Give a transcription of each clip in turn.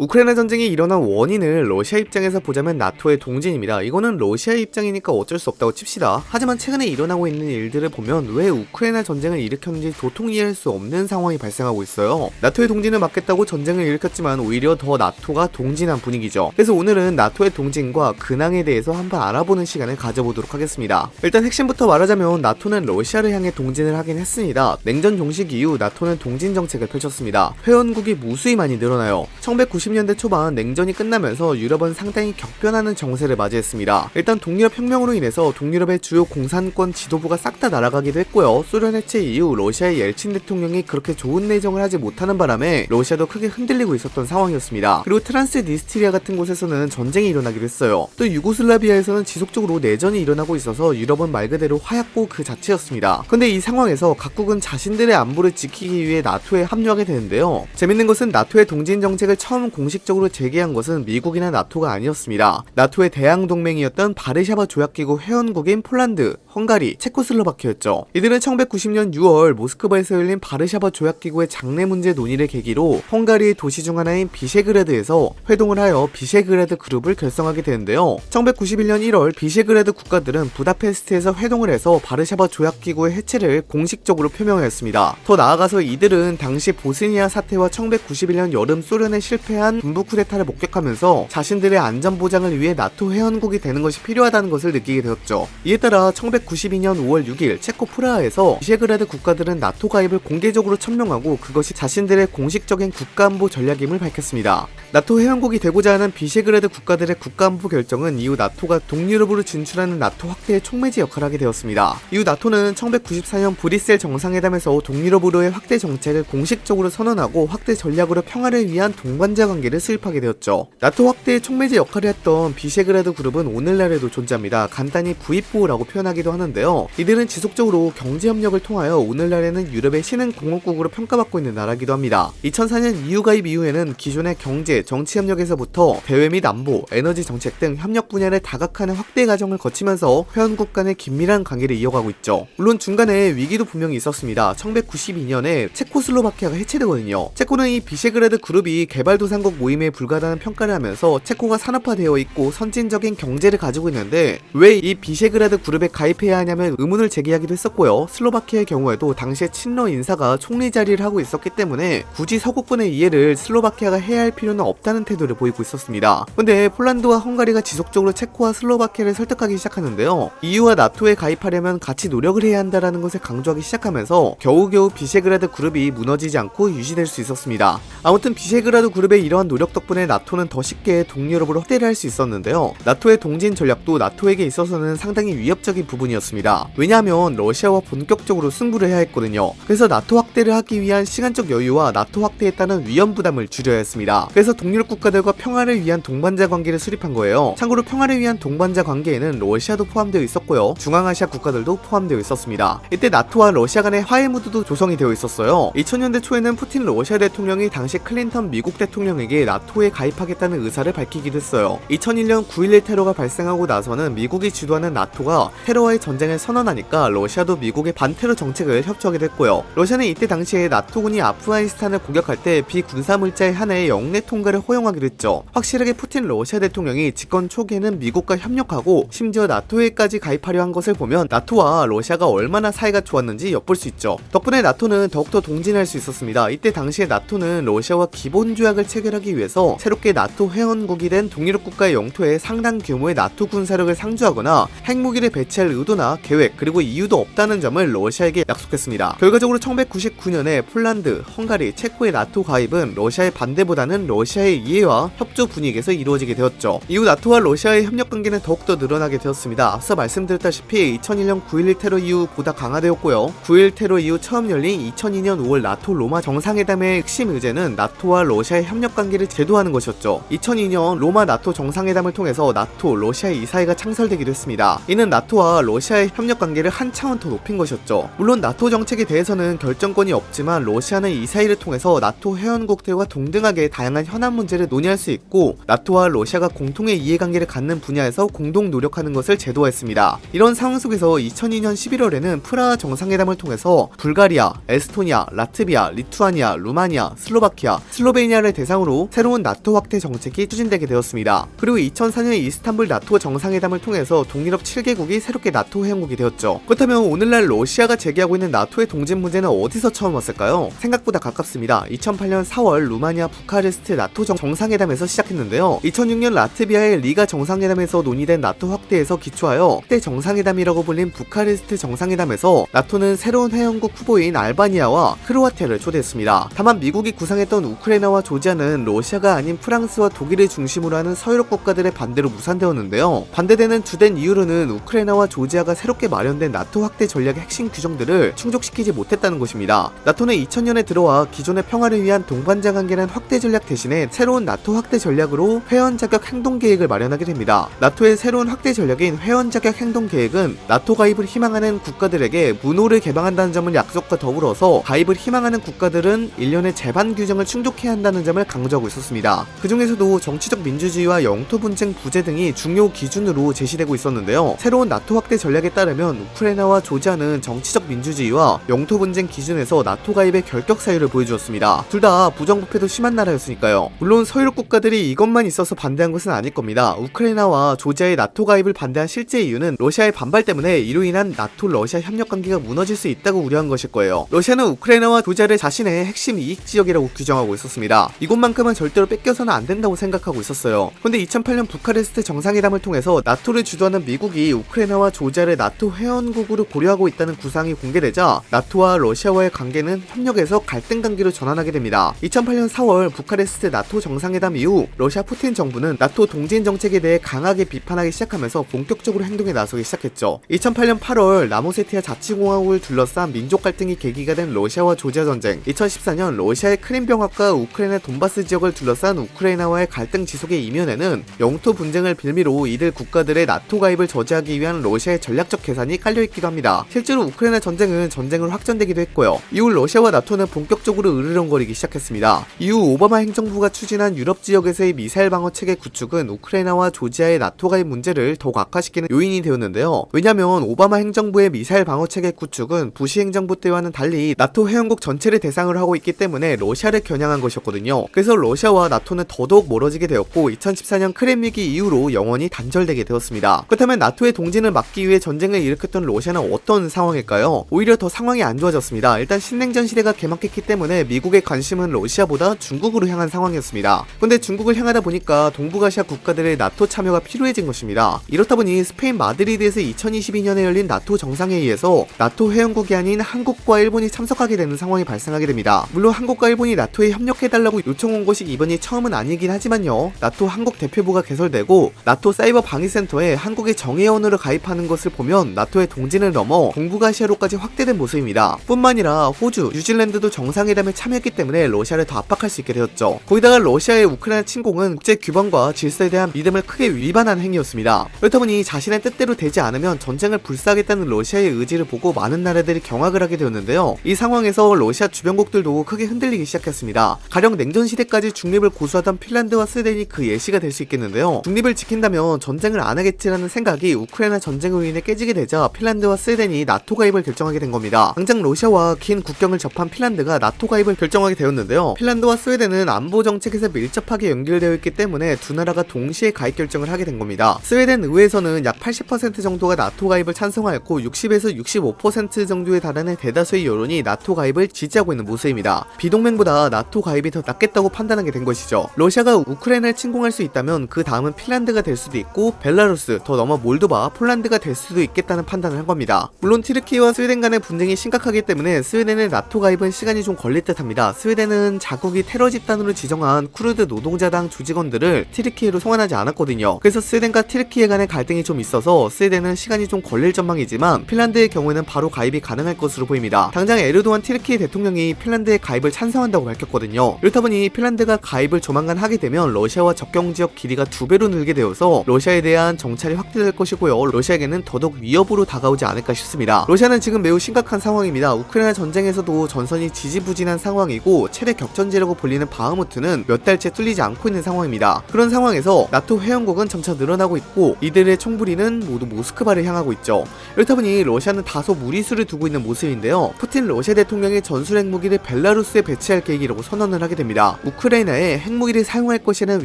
우크라이나 전쟁이 일어난 원인을 러시아 입장에서 보자면 나토의 동진입니다. 이거는 러시아 입장이니까 어쩔 수 없다고 칩시다. 하지만 최근에 일어나고 있는 일들을 보면 왜 우크라이나 전쟁을 일으켰는지 도통 이해할 수 없는 상황이 발생하고 있어요. 나토의 동진을 막겠다고 전쟁을 일으켰지만 오히려 더 나토가 동진한 분위기죠. 그래서 오늘은 나토의 동진과 근황에 대해서 한번 알아보는 시간을 가져보도록 하겠습니다. 일단 핵심부터 말하자면 나토는 러시아를 향해 동진을 하긴 했습니다. 냉전 종식 이후 나토는 동진 정책을 펼쳤습니다. 회원국이 무수히 많이 늘어나요. 1990 년대 초반 냉전이 끝나면서 유럽은 상당히 격변하는 정세를 맞이했습니다. 일단 동유럽 혁명으로 인해서 동유럽의 주요 공산권 지도부가 싹 다 날아가기도 했고요. 소련 해체 이후 러시아의 옐친 대통령이 그렇게 좋은 내정을 하지 못하는 바람에 러시아도 크게 흔들리고 있었던 상황이었습니다. 그리고 트란스니스트리아 같은 곳에서는 전쟁이 일어나기도 했어요. 또 유고슬라비아에서는 지속적으로 내전이 일어나고 있어서 유럽은 말 그대로 화약고 그 자체였습니다. 근데 이 상황에서 각국은 자신들의 안보를 지키기 위해 나토에 합류하게 되는데요. 재밌는 것은 나토의 동진 정책을 처음 공식적으로 제기한 것은 미국이나 나토가 아니었습니다. 나토의 대항 동맹이었던 바르샤바 조약기구 회원국인 폴란드, 헝가리, 체코슬로바키아였죠. 이들은 1990년 6월 모스크바에서 열린 바르샤바 조약기구의 장래 문제 논의를 계기로 헝가리의 도시 중 하나인 비셰그라드에서 회동을 하여 비셰그라드 그룹을 결성하게 되는데요. 1991년 1월 비셰그라드 국가들은 부다페스트에서 회동을 해서 바르샤바 조약기구의 해체를 공식적으로 표명하였습니다. 더 나아가서 이들은 당시 보스니아 사태와 1991년 여름 소련의 실패한 군부 쿠데타를 목격하면서 자신들의 안전 보장을 위해 나토 회원국이 되는 것이 필요하다는 것을 느끼게 되었죠. 이에 따라 1992년 5월 6일 체코 프라하에서 비셰그라드 국가들은 나토 가입을 공개적으로 천명하고 그것이 자신들의 공식적인 국가안보 전략임을 밝혔습니다. 나토 회원국이 되고자 하는 비셰그라드 국가들의 국가안보 결정은 이후 나토가 동유럽으로 진출하는 나토 확대의 촉매지 역할을 하게 되었습니다. 이후 나토는 1994년 브뤼셀 정상회담에서 동유럽으로의 확대 정책을 공식적으로 선언하고 확대 전략으로 평화를 위한 동반자 관계를 수립하게 되었죠. 나토 확대의 촉매지 역할을 했던 비셰그라드 그룹은 오늘날에도 존재합니다. 간단히 V4라고 표현하기도 하는데요. 이들은 지속적으로 경제협력을 통하여 오늘날에는 유럽의 신흥 공업국으로 평가받고 있는 나라기도 합니다. 2004년 EU 가입 이후에는 기존의 경제, 정치 협력에서부터 대외 및 안보, 에너지 정책 등 협력 분야를 다각화하는 확대 과정을 거치면서 회원국 간의 긴밀한 관계를 이어가고 있죠. 물론 중간에 위기도 분명히 있었습니다. 1992년에 체코슬로바키아가 해체되거든요. 체코는 이 비셰그라드 그룹이 개발도상국 모임에 불과하다는 평가를 하면서 체코가 산업화되어 있고 선진적인 경제를 가지고 있는데 왜 이 비셰그라드 그룹에 가입해야 하냐며 의문을 제기하기도 했었고요. 슬로바키아의 경우에도 당시에 친러 인사가 총리 자리를 하고 있었기 때문에 굳이 서구권의 이해를 슬로바키아가 해야 할 필요는 없다는 태도를 보이고 있었습니다. 근데 폴란드와 헝가리가 지속적으로 체코와 슬로바키아를 설득하기 시작하는데요. EU와 나토에 가입하려면 같이 노력을 해야 한다는 것을 강조하기 시작하면서 겨우겨우 비셰그라드 그룹이 무너지지 않고 유지될 수 있었습니다. 아무튼 비셰그라드 그룹의 이러한 노력 덕분에 나토는 더 쉽게 동유럽으로 확대를 할 수 있었는데요. 나토의 동진 전략도 나토에게 있어서는 상당히 위협적인 부분이었습니다. 왜냐하면 러시아와 본격적으로 승부를 해야 했거든요. 그래서 나토 확대를 하기 위한 시간적 여유와 나토 확대에 따른 위험 부담을 줄여야 했습니다. 그래서 동유럽 국가들과 평화를 위한 동반자 관계를 수립한 거예요. 참고로 평화를 위한 동반자 관계에는 러시아도 포함되어 있었고요. 중앙아시아 국가들도 포함되어 있었습니다. 이때 나토와 러시아 간의 화해 무드도 조성이 되어 있었어요. 2000년대 초에는 푸틴 러시아 대통령이 당시 클린턴 미국 대통령 에게 나토에 가입하겠다는 의사를 밝히기도 했어요. 2001년 9.11 테러가 발생하고 나서는 미국이 주도하는 나토가 테러와의 전쟁을 선언하니까 러시아도 미국의 반테러 정책을 협조하게 됐고요. 러시아는 이때 당시에 나토군이 아프가니스탄을 공격할 때 비군사 물자에 한해 영내 통과를 허용하기로 했죠. 확실하게 푸틴 러시아 대통령이 집권 초기에는 미국과 협력하고 심지어 나토에까지 가입하려 한 것을 보면 나토와 러시아가 얼마나 사이가 좋았는지 엿볼 수 있죠. 덕분에 나토는 더욱더 동진할 수 있었습니다. 이때 당시에 나토는 러시아와 기본 조약을 체결 하기 위해서 새롭게 나토 회원국이 된 동유럽 국가의 영토에 상당 규모의 나토 군사력을 상주하거나 핵무기를 배치할 의도나 계획 그리고 이유도 없다는 점을 러시아에게 약속했습니다. 결과적으로 1999년에 폴란드, 헝가리, 체코의 나토 가입은 러시아의 반대보다는 러시아의 이해와 협조 분위기에서 이루어지게 되었죠. 이후 나토와 러시아의 협력 관계는 더욱더 늘어나게 되었습니다. 앞서 말씀드렸다시피 2001년 9.11 테러 이후 보다 강화되었고요. 9.11 테러 이후 처음 열린 2002년 5월 나토 로마 정상회담의 핵심 의제는 나토와 러시아의 협력 관계를 제도하는 것이었죠. 2002년 로마 나토 정상회담을 통해서 나토, 러시아 이사회가 창설되기도 했습니다. 이는 나토와 러시아의 협력 관계를 한 차원 더 높인 것이었죠. 물론 나토 정책에 대해서는 결정권이 없지만 러시아는 이사회를 통해서 나토 회원국들과 동등하게 다양한 현안 문제를 논의할 수 있고 나토와 러시아가 공통의 이해관계를 갖는 분야에서 공동 노력하는 것을 제도화했습니다. 이런 상황 속에서 2002년 11월에는 프라하 정상회담을 통해서 불가리아, 에스토니아, 라트비아, 리투아니아, 루마니아, 슬로바키아, 슬로베니아를 대상으로 중심으로 새로운 나토 확대 정책이 추진되게 되었습니다. 그리고 2004년 이스탄불 나토 정상회담을 통해서 동유럽 7개국이 새롭게 나토 회원국이 되었죠. 그렇다면 오늘날 러시아가 제기하고 있는 나토의 동진 문제는 어디서 처음 왔을까요? 생각보다 가깝습니다. 2008년 4월 루마니아 부카레스트 나토 정상회담에서 시작했는데요. 2006년 라트비아의 리가 정상회담에서 논의된 나토 확대에서 기초하여 그때 정상회담이라고 불린 부카레스트 정상회담에서 나토는 새로운 회원국 후보인 알바니아와 크로아티아를 초대했습니다. 다만 미국이 구상했던 우크라이나와 조지아 는 러시아가 아닌 프랑스와 독일을 중심으로 하는 서유럽 국가들의 반대로 무산되었는데요. 반대되는 주된 이유로는 우크라이나와 조지아가 새롭게 마련된 나토 확대 전략의 핵심 규정들을 충족시키지 못했다는 것입니다. 나토는 2000년에 들어와 기존의 평화를 위한 동반자 관계란 확대 전략 대신에 새로운 나토 확대 전략으로 회원 자격 행동 계획을 마련하게 됩니다. 나토의 새로운 확대 전략인 회원 자격 행동 계획은 나토 가입을 희망하는 국가들에게 문호를 개방한다는 점을 약속과 더불어서 가입을 희망하는 국가들은 1년의 재반 규정을 충족해야 한다는 점을 강조 하고 있었습니다. 그 중에서도 정치적 민주주의와 영토 분쟁 부재 등이 중요 기준으로 제시되고 있었는데요. 새로운 나토 확대 전략에 따르면 우크라이나와 조지아는 정치적 민주주의와 영토 분쟁 기준에서 나토 가입의 결격 사유를 보여주었습니다. 둘 다 부정부패도 심한 나라였으니까요. 물론 서유럽 국가들이 이것만 있어서 반대한 것은 아닐 겁니다. 우크라이나와 조지아의 나토 가입을 반대한 실제 이유는 러시아의 반발 때문에 이로 인한 나토 러시아 협력 관계가 무너질 수 있다고 우려한 것일 거예요. 러시아는 우크라이나와 조지아를 자신의 핵심 이익 지역이라고 규정하고 있었습니다. 이곳만큼 은 절대로 뺏겨서는 안 된다고 생각하고 있었어요. 근데 2008년 부카레스트 정상회담을 통해서 나토를 주도하는 미국이 우크라이나와 조지아를 나토 회원국으로 고려하고 있다는 구상이 공개되자 나토와 러시아와의 관계는 협력에서 갈등 관계로 전환하게 됩니다. 2008년 4월 부카레스트 나토 정상회담 이후 러시아 푸틴 정부는 나토 동진 정책에 대해 강하게 비판하기 시작하면서 본격적으로 행동에 나서기 시작했죠. 2008년 8월 남오세티아 자치공화국을 둘러싼 민족 갈등이 계기가 된 러시아와 조지아 전쟁 2014년 러시아의 크림병합과 우크라이나 돈바스 지역을 둘러싼 우크라이나와의 갈등 지속의 이면에는 영토 분쟁을 빌미로 이들 국가들의 나토 가입을 저지하기 위한 러시아의 전략적 계산이 깔려있기도 합니다. 실제로 우크라이나 전쟁은 전쟁으로 확전되기도 했고요. 이후 러시아와 나토는 본격적으로 으르렁거리기 시작했습니다. 이후 오바마 행정부가 추진한 유럽 지역에서의 미사일 방어 체계 구축은 우크라이나와 조지아의 나토 가입 문제를 더욱 악화시키는 요인이 되었는데요. 왜냐면 오바마 행정부의 미사일 방어 체계 구축은 부시 행정부 때와는 달리 나토 회원국 전체를 대상으로 하고 있기 때문에 러시아를 겨냥한 것이었거든요. 그래서 러시아와 나토는 더더욱 멀어지게 되었고 2014년 크림 위기 이후로 영원히 단절되게 되었습니다. 그렇다면 나토의 동진을 막기 위해 전쟁을 일으켰던 러시아는 어떤 상황일까요? 오히려 더 상황이 안 좋아졌습니다. 일단 신냉전 시대가 개막했기 때문에 미국의 관심은 러시아보다 중국으로 향한 상황이었습니다. 근데 중국을 향하다 보니까 동북아시아 국가들의 나토 참여가 필요해진 것입니다. 이렇다 보니 스페인 마드리드에서 2022년에 열린 나토 정상회의에서 나토 회원국이 아닌 한국과 일본이 참석하게 되는 상황이 발생하게 됩니다. 물론 한국과 일본이 나토에 협력해달라고 요청 한 것이 이번이 처음은 아니긴 하지만요. 나토 한국 대표부가 개설되고 나토 사이버 방위센터에 한국의 정회원으로 가입하는 것을 보면 나토의 동진을 넘어 동북아시아로까지 확대된 모습입니다. 뿐만 아니라 호주, 뉴질랜드도 정상회담에 참여했기 때문에 러시아를 더 압박할 수 있게 되었죠. 거기다가 러시아의 우크라이나 침공은 국제 규범과 질서에 대한 믿음을 크게 위반한 행위였습니다. 그렇다 보니 자신의 뜻대로 되지 않으면 전쟁을 불사하겠다는 러시아의 의지를 보고 많은 나라들이 경악을 하게 되었는데요. 이 상황에서 러시아 주변국들도 크게 흔들리기 시작했습니다. 가령 냉전 시대 까지 중립을 고수하던 핀란드와 스웨덴이 그 예시가 될 수 있겠는데요. 중립을 지킨다면 전쟁을 안 하겠지라는 생각이 우크라이나 전쟁으로 인해 깨지게 되자 핀란드와 스웨덴이 나토 가입을 결정하게 된 겁니다. 당장 러시아와 긴 국경을 접한 핀란드가 나토 가입을 결정하게 되었는데요. 핀란드와 스웨덴은 안보 정책에서 밀접하게 연결되어 있기 때문에 두 나라가 동시에 가입 결정을 하게 된 겁니다. 스웨덴 의회에서는 약 80% 정도가 나토 가입을 찬성하였고 60에서 65% 정도에 달하는 대다수의 여론이 나토 가입을 지지하고 있는 모습입니다. 비동맹보다 나토 가입이 더 낫겠다고 판단하게 된 것이죠. 러시아가 우크라이나를 침공할 수 있다면 그 다음은 핀란드가 될 수도 있고 벨라루스, 더 넘어 몰도바, 폴란드가 될 수도 있겠다는 판단을 한 겁니다. 물론 튀르키예와 스웨덴 간의 분쟁이 심각하기 때문에 스웨덴의 나토 가입은 시간이 좀 걸릴 듯 합니다. 스웨덴은 자국이 테러 집단으로 지정한 쿠르드 노동자당 조직원들을 튀르키예로 송환하지 않았거든요. 그래서 스웨덴과 튀르키예 간의 갈등이 좀 있어서 스웨덴은 시간이 좀 걸릴 전망이지만 핀란드의 경우에는 바로 가입이 가능할 것으로 보입니다. 당장 에르도안 티르키예 대통령이 핀란드의 가입을 찬성한다고 밝혔거든요. 이렇다 보니 핀란드 가 가입을 조만간 하게 되면 러시아와 적경 지역 길이가 두 배로 늘게 되어서 러시아에 대한 정찰이 확대될 것이고요. 러시아에게는 더더욱 위협으로 다가오지 않을까 싶습니다. 러시아는 지금 매우 심각한 상황입니다. 우크라이나 전쟁에서도 전선이 지지부진한 상황이고 최대 격전지라고 불리는 바흐무트는 몇 달째 뚫리지 않고 있는 상황입니다. 그런 상황에서 나토 회원국은 점차 늘어나고 있고 이들의 총부리는 모두 모스크바를 향하고 있죠. 이렇다 보니 러시아는 다소 무리수를 두고 있는 모습인데요. 푸틴 러시아 대통령이 전술 핵무기를 벨라루스에 배치할 계획이라고 선언을 하게 됩니다. 우크라이나에 핵무기를 사용할 것이라는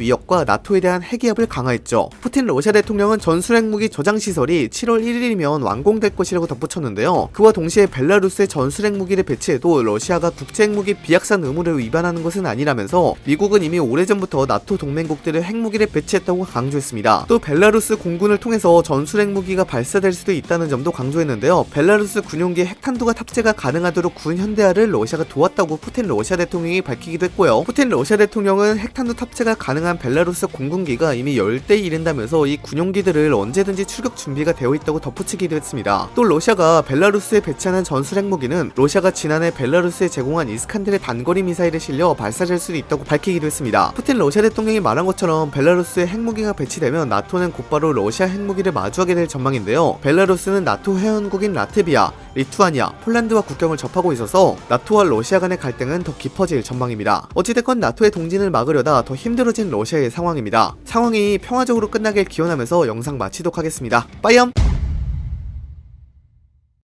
위협과 나토에 대한 핵위협을 강화했죠. 푸틴 러시아 대통령은 전술핵무기 저장 시설이 7월 1일이면 완공될 것이라고 덧붙였는데요. 그와 동시에 벨라루스에 전술핵무기를 배치해도 러시아가 국제핵무기 비확산 의무를 위반하는 것은 아니라면서 미국은 이미 오래전부터 나토 동맹국들을 핵무기를 배치했다고 강조했습니다. 또 벨라루스 공군을 통해서 전술핵무기가 발사될 수도 있다는 점도 강조했는데요. 벨라루스 군용기 핵탄두가 탑재가 가능하도록 군 현대화를 러시아가 도왔다고 푸틴 러시아 대통령이 밝히기도 했고요. 푸틴 러시아 대통령은 핵탄두 탑재가 가능한 벨라루스 공군기가 이미 10대 이른다면서 이 군용기들을 언제든지 출격 준비가 되어 있다고 덧붙이기도 했습니다. 또 러시아가 벨라루스에 배치하는 전술 핵무기는 러시아가 지난해 벨라루스에 제공한 이스칸데르 단거리 미사일에 실려 발사될 수도 있다고 밝히기도 했습니다. 푸틴 러시아 대통령이 말한 것처럼 벨라루스에 핵무기가 배치되면 나토는 곧바로 러시아 핵무기를 마주하게 될 전망인데요. 벨라루스는 나토 회원국인 라트비아, 리투아니아, 폴란드와 국경을 접하고 있어서 나토와 러시아 간의 갈등은 더 깊어질 전망입니다. 어찌됐건 나토의 동진을 막으려다 더 힘들어진 러시아의 상황입니다. 상황이 평화적으로 끝나길 기원하면서 영상 마치도록 하겠습니다. 빠이엄!